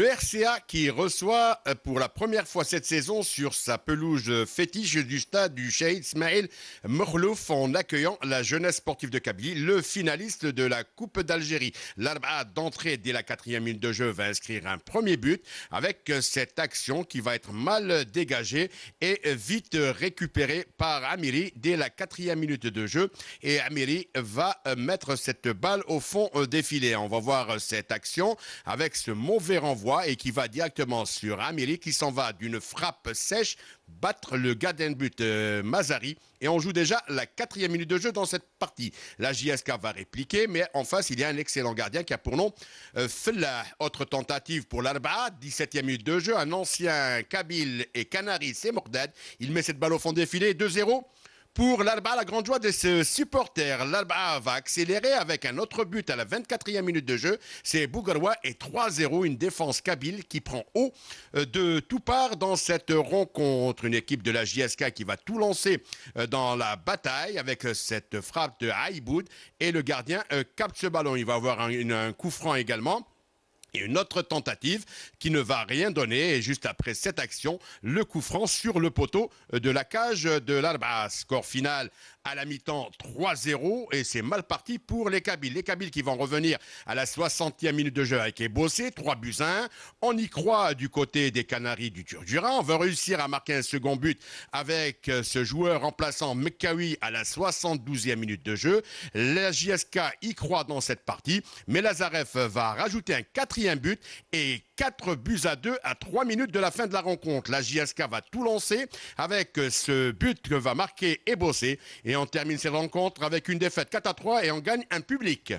Le RCA qui reçoit euh, pour la première fois cette saison sur sa pelouse fétiche du stade du Cheikh Ismail Mokhlouf en accueillant la jeunesse sportive de Kabylie, le finaliste de la Coupe d'Algérie. L'Arba d'entrée dès la quatrième minute de jeu va inscrire un premier but avec cette action qui va être mal dégagée et vite récupérée par Amiri dès la quatrième minute de jeu. Et Amiri va mettre cette balle au fond des filets. On va voir cette action avec ce mauvais renvoi et qui va directement sur Amélie qui s'en va d'une frappe sèche battre le gardien de but euh, Mazari et on joue déjà la quatrième minute de jeu dans cette partie. La JSK va répliquer mais en face il y a un excellent gardien qui a pour nom euh, Autre tentative pour l'Arba, 17e minute de jeu, un ancien Kabyle et Canari, c'est Mordad. Il met cette balle au fond filets, 2-0. Pour l'Alba, la grande joie de ce supporter, l'Alba va accélérer avec un autre but à la 24e minute de jeu. C'est Bougaroua et 3-0, une défense kabyle qui prend haut euh, de tout part dans cette rencontre. Une équipe de la JSK qui va tout lancer euh, dans la bataille avec euh, cette frappe de Haïboud et le gardien capte ce ballon. Il va avoir un coup franc également. Une autre tentative qui ne va rien donner. Et juste après cette action, le coup franc sur le poteau de la cage de l'Arba. Score final à la mi-temps 3-0 et c'est mal parti pour les Kabyles. Les Kabyles qui vont revenir à la 60e minute de jeu avec Ebossé, 3 buts 1. On y croit du côté des Canaries du Turdurin. On va réussir à marquer un second but avec ce joueur remplaçant Mekawi à la 72e minute de jeu. La JSK y croit dans cette partie, mais Lazarev va rajouter un quatrième but et 4 buts à 2 à 3 minutes de la fin de la rencontre. La JSK va tout lancer avec ce but que va marquer Ebossé et on termine cette rencontre avec une défaite 4 à 3 et on gagne un public.